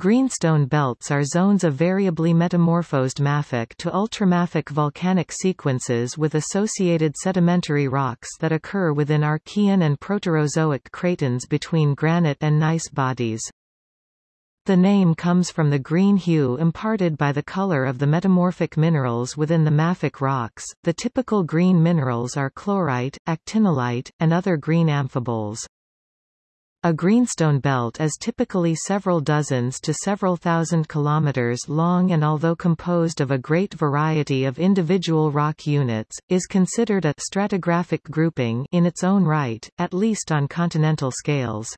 Greenstone belts are zones of variably metamorphosed mafic to ultramafic volcanic sequences with associated sedimentary rocks that occur within Archean and Proterozoic cratons between granite and gneiss bodies. The name comes from the green hue imparted by the color of the metamorphic minerals within the mafic rocks. The typical green minerals are chlorite, actinolite, and other green amphiboles. A greenstone belt is typically several dozens to several thousand kilometers long and although composed of a great variety of individual rock units, is considered a stratigraphic grouping in its own right, at least on continental scales.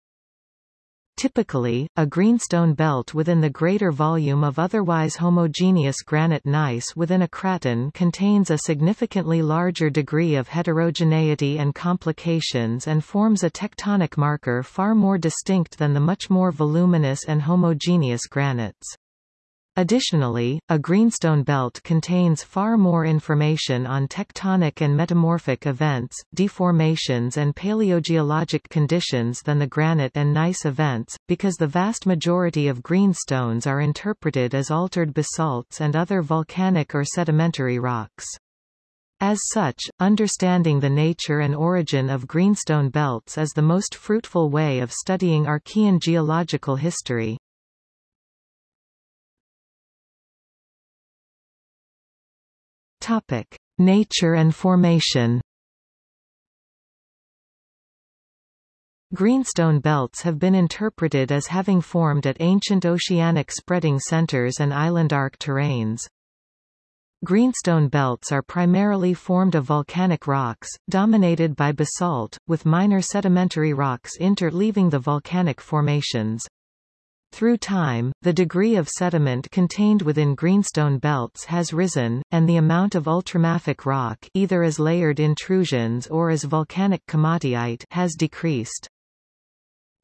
Typically, a greenstone belt within the greater volume of otherwise homogeneous granite gneiss within a craton contains a significantly larger degree of heterogeneity and complications and forms a tectonic marker far more distinct than the much more voluminous and homogeneous granites. Additionally, a greenstone belt contains far more information on tectonic and metamorphic events, deformations and paleogeologic conditions than the granite and gneiss events, because the vast majority of greenstones are interpreted as altered basalts and other volcanic or sedimentary rocks. As such, understanding the nature and origin of greenstone belts is the most fruitful way of studying Archean geological history. Topic: Nature and formation. Greenstone belts have been interpreted as having formed at ancient oceanic spreading centers and island arc terranes. Greenstone belts are primarily formed of volcanic rocks, dominated by basalt, with minor sedimentary rocks interleaving the volcanic formations. Through time, the degree of sediment contained within greenstone belts has risen, and the amount of ultramafic rock either as layered intrusions or as volcanic komatiite has decreased.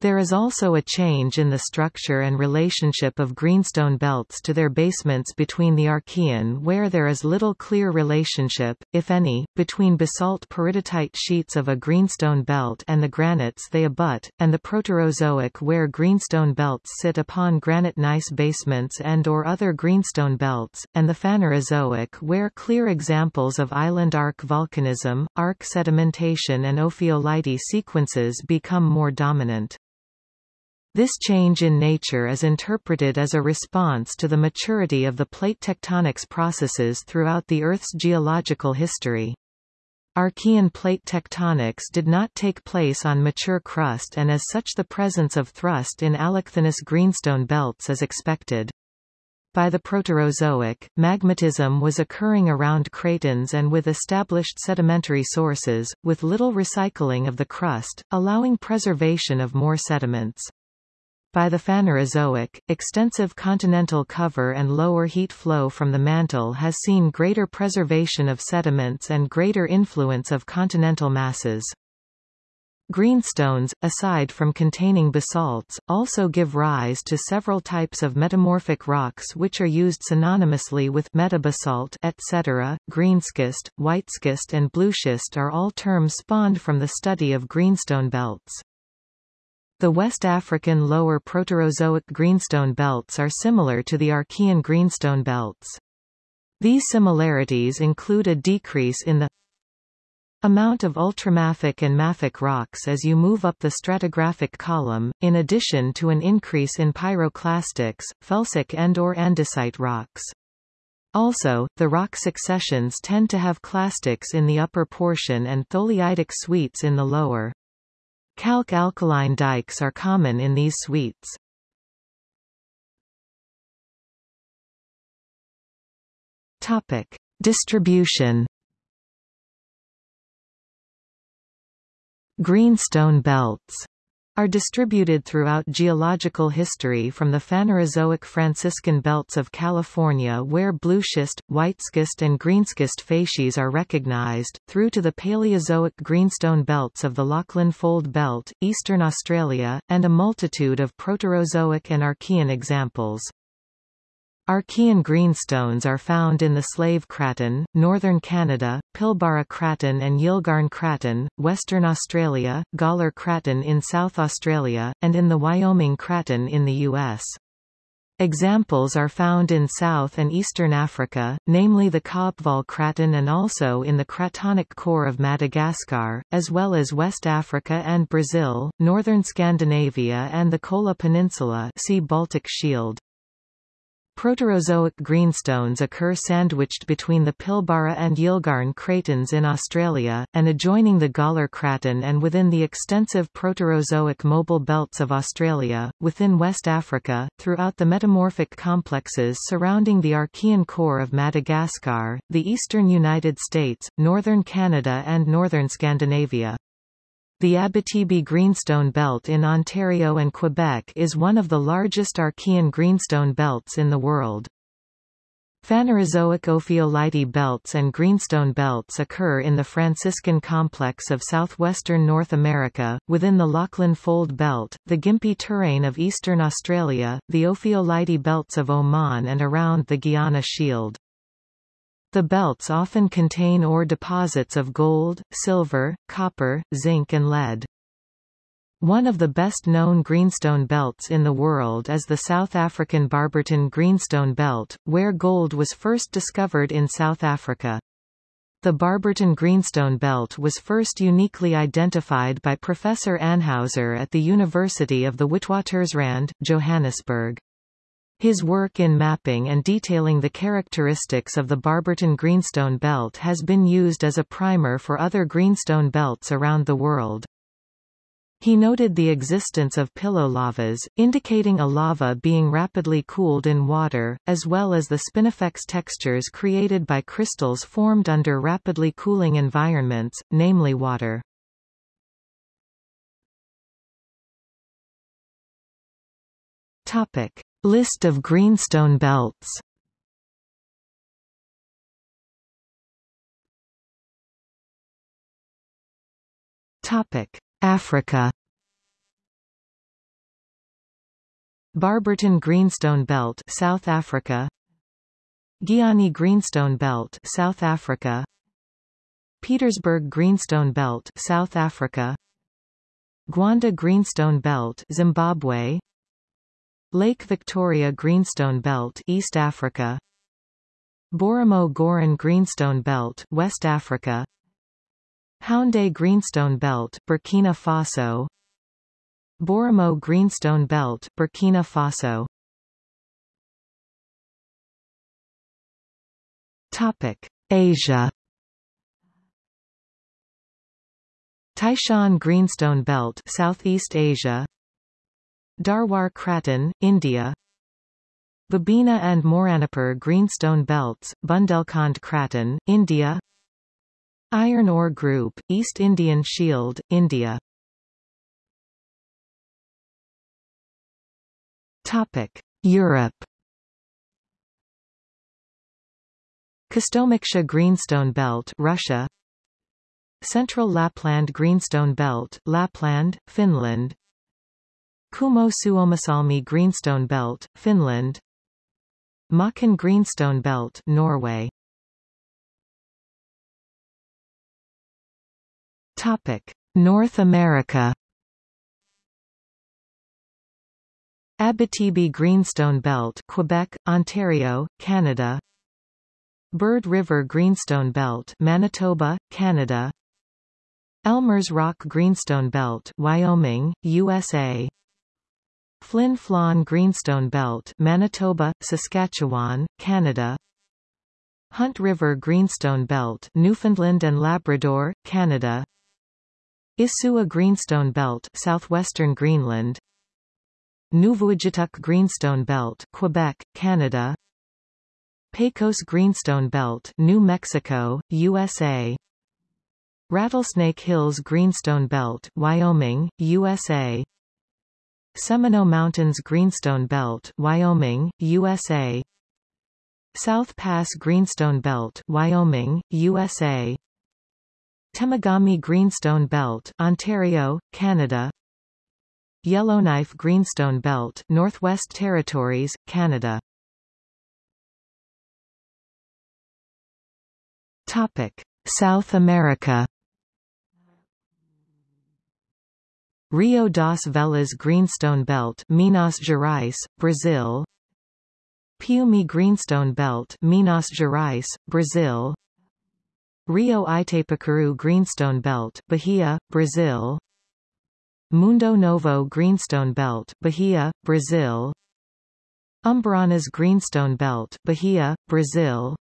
There is also a change in the structure and relationship of greenstone belts to their basements between the Archean where there is little clear relationship, if any, between basalt peridotite sheets of a greenstone belt and the granites they abut, and the Proterozoic where greenstone belts sit upon granite gneiss basements and or other greenstone belts, and the Phanerozoic where clear examples of island arc volcanism, arc sedimentation and ophiolite sequences become more dominant. This change in nature is interpreted as a response to the maturity of the plate tectonics processes throughout the Earth's geological history. Archean plate tectonics did not take place on mature crust and as such the presence of thrust in allochthonous greenstone belts is expected. By the Proterozoic, magmatism was occurring around cratons and with established sedimentary sources, with little recycling of the crust, allowing preservation of more sediments. By the Phanerozoic, extensive continental cover and lower heat flow from the mantle has seen greater preservation of sediments and greater influence of continental masses. Greenstones, aside from containing basalts, also give rise to several types of metamorphic rocks which are used synonymously with metabasalt etc. Greenschist, whiteschist and blueschist are all terms spawned from the study of greenstone belts. The West African lower Proterozoic greenstone belts are similar to the Archean greenstone belts. These similarities include a decrease in the amount of ultramafic and mafic rocks as you move up the stratigraphic column, in addition to an increase in pyroclastics, felsic and or andesite rocks. Also, the rock successions tend to have clastics in the upper portion and tholeiitic suites in the lower. Calc-alkaline dikes are common in these suites. Topic: Distribution. Greenstone belts are distributed throughout geological history from the Phanerozoic Franciscan belts of California where blueschist, whiteschist and greenschist facies are recognized, through to the Paleozoic greenstone belts of the Lachlan Fold Belt, eastern Australia, and a multitude of Proterozoic and Archean examples. Archean greenstones are found in the Slave Craton, northern Canada, Pilbara Craton and Yilgarn Craton, Western Australia, Gawler Craton in South Australia, and in the Wyoming Craton in the U.S. Examples are found in South and Eastern Africa, namely the Kaapvaal Craton and also in the Cratonic core of Madagascar, as well as West Africa and Brazil, northern Scandinavia and the Kola Peninsula see Baltic Shield. Proterozoic greenstones occur sandwiched between the Pilbara and Yilgarn cratons in Australia, and adjoining the Gawler Craton and within the extensive Proterozoic mobile belts of Australia, within West Africa, throughout the metamorphic complexes surrounding the Archean core of Madagascar, the eastern United States, northern Canada and northern Scandinavia. The Abitibi Greenstone Belt in Ontario and Quebec is one of the largest Archean greenstone belts in the world. Phanerozoic ophiolite belts and greenstone belts occur in the Franciscan complex of southwestern North America, within the Lachlan Fold Belt, the Gympie Terrane of eastern Australia, the ophiolite belts of Oman and around the Guiana Shield. The belts often contain ore deposits of gold, silver, copper, zinc and lead. One of the best-known greenstone belts in the world is the South African Barberton Greenstone Belt, where gold was first discovered in South Africa. The Barberton Greenstone Belt was first uniquely identified by Professor Anhaeusser at the University of the Witwatersrand, Johannesburg. His work in mapping and detailing the characteristics of the Barberton Greenstone Belt has been used as a primer for other greenstone belts around the world. He noted the existence of pillow lavas, indicating a lava being rapidly cooled in water, as well as the spinifex textures created by crystals formed under rapidly cooling environments, namely water. Topic. List of greenstone belts. Topic: Africa. Barberton Greenstone Belt South Africa. Giyani Greenstone Belt South Africa. Pietersburg Greenstone Belt South Africa. Gwanda Greenstone Belt Zimbabwe Lake Victoria Greenstone Belt East Africa. Borimo Goran Greenstone Belt West Africa. Houndé Greenstone Belt Burkina Faso. Boromo Greenstone Belt Burkina Faso. Topic. Asia. Taishan Greenstone Belt Southeast Asia Dharwar Craton, India. Babina and Mauranipur Greenstone Belts, Bundelkhand Craton, India. Iron Ore Group, East Indian Shield, India. Topic. Europe. Kostomuksha Greenstone Belt Russia. Central Lapland Greenstone Belt Lapland, Finland Kuhmo Suomussalmi Greenstone Belt, Finland Makan Greenstone Belt, Norway Topic: North America Abitibi Greenstone Belt, Quebec, Ontario, Canada. Bird River Greenstone Belt, Manitoba, Canada. Elmer's Rock Greenstone Belt, Wyoming, USA. Flin Flon Greenstone Belt Manitoba, Saskatchewan, Canada. Hunt River Greenstone Belt Newfoundland and Labrador, Canada. Isua Greenstone Belt southwestern Greenland. Nuvvuagittuq Greenstone Belt Quebec, Canada. Pecos Greenstone Belt New Mexico, USA Rattlesnake Hills Greenstone Belt Wyoming, USA Seminoe Mountains Greenstone Belt, Wyoming, USA. South Pass Greenstone Belt, Wyoming, USA. Temagami Greenstone Belt, Ontario, Canada. Yellowknife Greenstone Belt, Northwest Territories, Canada. Topic: South America. Rio das Velhas Greenstone Belt Minas Gerais, Brazil. Piumhi Greenstone Belt Minas Gerais, Brazil. Rio Itapecuru Greenstone Belt Bahia, Brazil. Mundo Novo Greenstone Belt Bahia, Brazil. Umburanas Greenstone Belt Bahia, Brazil.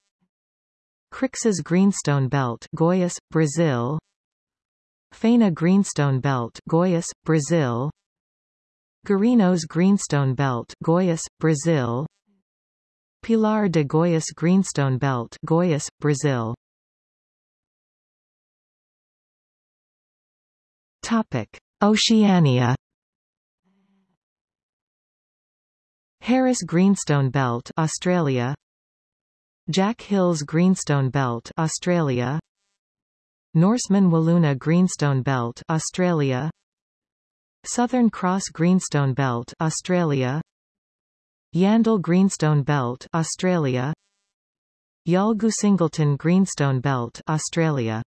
Crixás Greenstone Belt Goiás, Brazil Faina Greenstone Belt Goiás, Brazil. Guarinos Greenstone Belt Goiás, Brazil. Pilar de Goiás Greenstone Belt Goiás, Brazil. Topic. Oceania. Harris Greenstone Belt Australia. Jack Hills Greenstone Belt Australia Norseman Wiluna Greenstone Belt Australia. Southern Cross Greenstone Belt Australia. Yandal Greenstone Belt Australia. Yalgoo Singleton Greenstone Belt Australia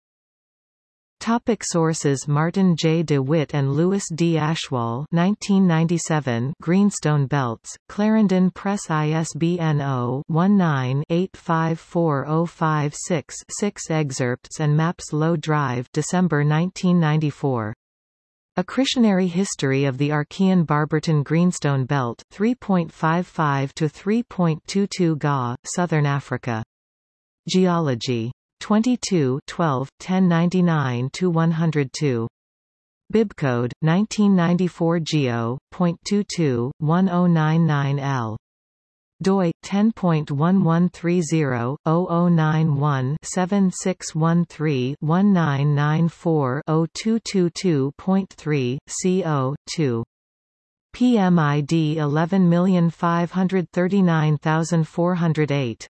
Topic sources Martin J. de Wit and Louis D. Ashwal 1997 Greenstone Belts, Clarendon Press ISBN 0-19-854056-6 Excerpts and Maps Low Drive December 1994 Accretionary History of the Archean Barberton Greenstone Belt 3.55 to 3.22 Ga, Southern Africa. Geology 22 12, 1099-102. Bibcode, 1994 Geo.22, 1099L doi 10.1130-0091-7613-1994-0222.3, CO, 2. PMID 11539408